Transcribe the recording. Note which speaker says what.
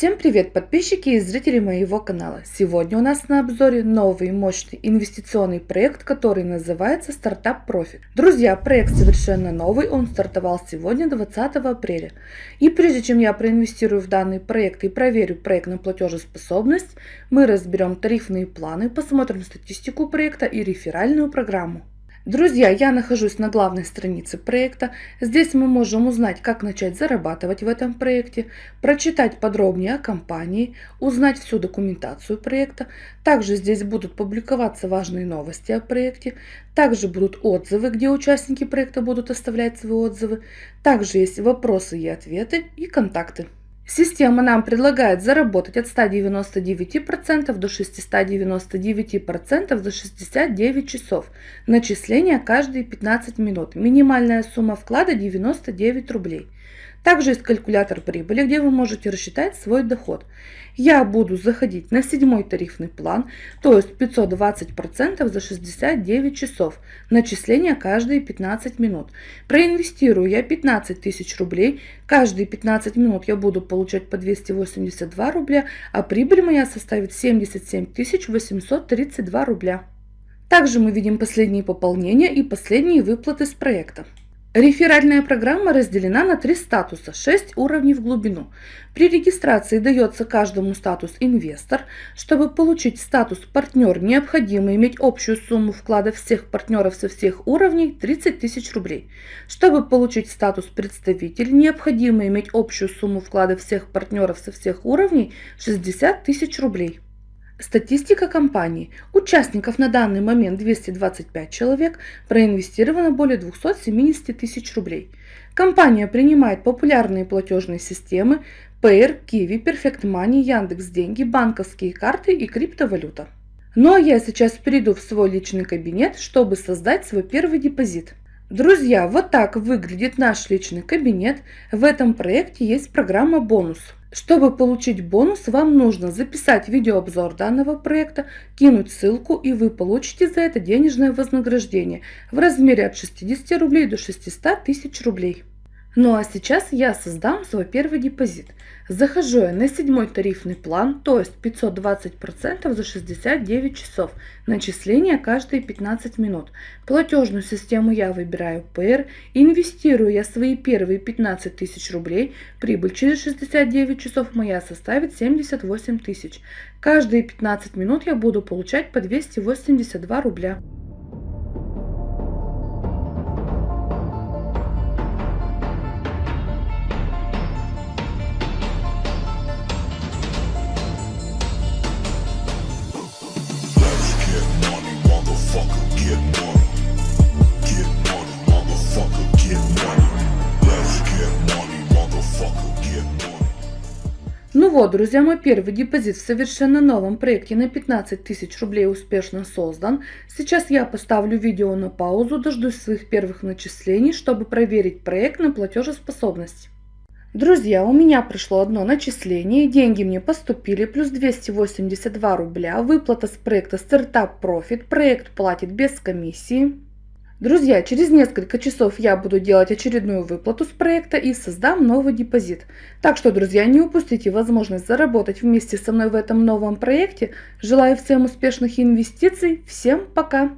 Speaker 1: Всем привет подписчики и зрители моего канала! Сегодня у нас на обзоре новый мощный инвестиционный проект, который называется Стартап Профит. Друзья, проект совершенно новый, он стартовал сегодня 20 апреля. И прежде чем я проинвестирую в данный проект и проверю проект на платежеспособность, мы разберем тарифные планы, посмотрим статистику проекта и реферальную программу. Друзья, я нахожусь на главной странице проекта. Здесь мы можем узнать, как начать зарабатывать в этом проекте, прочитать подробнее о компании, узнать всю документацию проекта. Также здесь будут публиковаться важные новости о проекте. Также будут отзывы, где участники проекта будут оставлять свои отзывы. Также есть вопросы и ответы и контакты. Система нам предлагает заработать от 199% до 699% за 69 часов. Начисление каждые 15 минут. Минимальная сумма вклада 99 рублей. Также есть калькулятор прибыли, где вы можете рассчитать свой доход. Я буду заходить на седьмой тарифный план, то есть 520% за 69 часов. Начисление каждые 15 минут. Проинвестирую я 15 тысяч рублей. Каждые 15 минут я буду получать по 282 рубля, а прибыль моя составит 77 832 рубля. Также мы видим последние пополнения и последние выплаты с проекта. Реферальная программа разделена на три статуса, 6 уровней в глубину. При регистрации дается каждому статус «Инвестор». Чтобы получить статус «Партнер», необходимо иметь общую сумму вклада всех партнеров со всех уровней 30 тысяч рублей. Чтобы получить статус «Представитель», необходимо иметь общую сумму вклада всех партнеров со всех уровней 60 тысяч рублей. Статистика компании. Участников на данный момент 225 человек, проинвестировано более 270 тысяч рублей. Компания принимает популярные платежные системы Payer, Kiwi, Perfect Money, Яндекс Деньги, банковские карты и криптовалюта. Ну а я сейчас перейду в свой личный кабинет, чтобы создать свой первый депозит. Друзья, вот так выглядит наш личный кабинет. В этом проекте есть программа «Бонус». Чтобы получить бонус, вам нужно записать видеообзор данного проекта, кинуть ссылку и вы получите за это денежное вознаграждение в размере от 60 рублей до 600 тысяч рублей. Ну а сейчас я создам свой первый депозит. Захожу я на седьмой тарифный план, то есть 520% за 69 часов. Начисление каждые 15 минут. Платежную систему я выбираю PR. Инвестирую я свои первые 15 тысяч рублей. Прибыль через 69 часов моя составит 78 тысяч. Каждые 15 минут я буду получать по 282 рубля. Ну вот, друзья, мой первый депозит в совершенно новом проекте на 15 тысяч рублей успешно создан. Сейчас я поставлю видео на паузу, дождусь своих первых начислений, чтобы проверить проект на платежеспособность. Друзья, у меня пришло одно начисление, деньги мне поступили, плюс 282 рубля, выплата с проекта Startup Profit, проект платит без комиссии. Друзья, через несколько часов я буду делать очередную выплату с проекта и создам новый депозит. Так что, друзья, не упустите возможность заработать вместе со мной в этом новом проекте. Желаю всем успешных инвестиций. Всем пока!